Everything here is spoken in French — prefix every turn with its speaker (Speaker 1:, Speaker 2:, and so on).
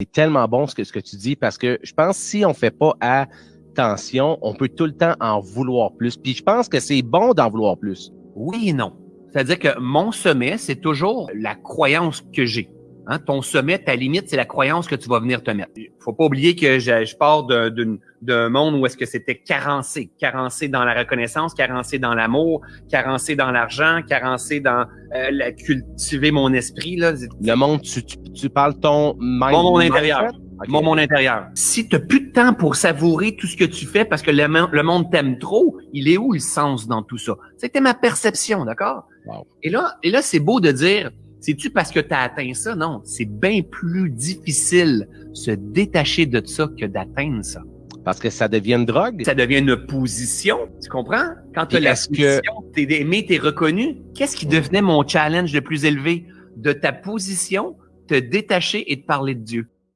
Speaker 1: C'est tellement bon ce que, tu dis parce que je pense que si on fait pas attention, on peut tout le temps en vouloir plus. Puis je pense que c'est bon d'en vouloir plus.
Speaker 2: Oui et non. C'est-à-dire que mon sommet, c'est toujours la croyance que j'ai. Hein, ton sommet, ta limite, c'est la croyance que tu vas venir te mettre. Faut pas oublier que je, je pars d'un monde où est-ce que c'était carencé, carencé dans la reconnaissance, carencé dans l'amour, carencé dans l'argent, carencé dans euh, la, cultiver mon esprit. Là.
Speaker 1: Le monde, tu, tu, parles ton
Speaker 2: mind, mon monde intérieur. Mon monde intérieur. Si tu n'as plus de temps pour savourer tout ce que tu fais parce que le, le monde t'aime trop, il est où le sens dans tout ça? C'était ma perception, d'accord? Et là, et là c'est beau de dire, c'est-tu parce que tu as atteint ça? Non, c'est bien plus difficile se détacher de ça que d'atteindre ça.
Speaker 1: Parce que ça devient une drogue?
Speaker 2: Ça devient une position, tu comprends? Quand tu as la position, que... t'es aimé, t'es reconnu. Qu'est-ce qui devenait mon challenge le plus élevé? De ta position, te détacher et de parler de Dieu.